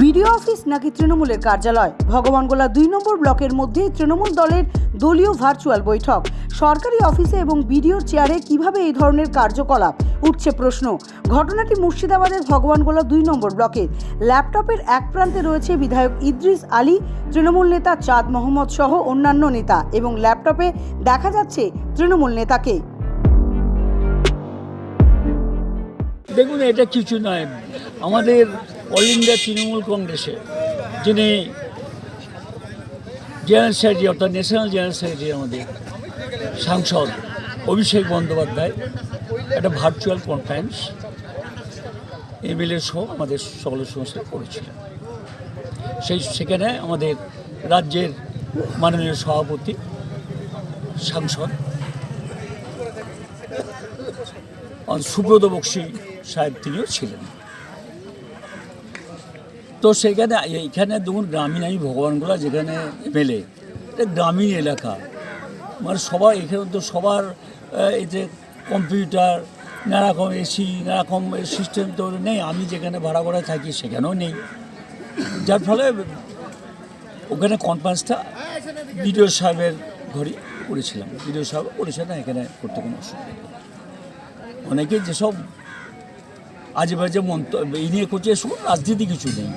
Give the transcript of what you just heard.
BDO office নাকি তৃণমূলের কার্যালয়? ভগবানগোলা দুই নম্বর ব্লকের মধ্যেই তৃণমূল দলের দলীয় ভার্চুয়াল বৈঠক। সরকারি অফিসে এবং বিডিওর চেয়ারে কীভাবে এই ধরনের কার্যকলাপ? উঠছে প্রশ্ন। ঘটনাটি মুর্শিদাবাদের ভগবানগোলা দুই নম্বর ব্লকে ল্যাপটপের এক প্রান্তে রয়েছে বিধায়ক ইদ্রিস আলী, তৃণমূল নেতা চাঁদ মোহাম্মদ সহ অন্যান্য নেতা এবং ল্যাপটপে দেখা যাচ্ছে তৃণমূল নেতাকে। দেখুন, এটা কিছু নয়। আমাদের অল ইন্ডিয়া তৃণমূল কংগ্রেসে, যিনি জেনারেল সেক্রেটারি অর্থাৎ ন্যাশনাল জেনারেল সেক্রেটারি আমাদের সাংসদ অভিষেক বন্দ্যোপাধ্যায়, একটা ভার্চুয়াল কনফারেন্স এমএলএ সহ আমাদের সকলের সঙ্গে করেছিলেন। সেই সেখানে আমাদের রাজ্যের মাননীয় সভাপতি, সাংসদ সুব্রত বক্সি সাহেব তিনিও ছিলেন। তো সেখানে এইখানে দেখুন গ্রামীণ আমি ভগবানগোলা যেখানে এমএলএ এটা গ্রামীণ এলাকা। মানে সবার এখানে তো সবার এতে কম্পিউটার, নানারকম এসি নানা রকম সিস্টেম তো নেই, আমি যেখানে ভাড়া করে থাকি সেখানেও নেই। যার ফলে ওখানে কনফারেন্সটা বিডিও সাহেবের ঘরে করেছিলাম। বিডিও সাহেব করেছেন না, এখানে করতে কোনো অসুবিধা নেই। অনেকে যেসব আজে বাজে মন্তব্য, এই নিয়ে করছে রাজনীতি কিছু নেই।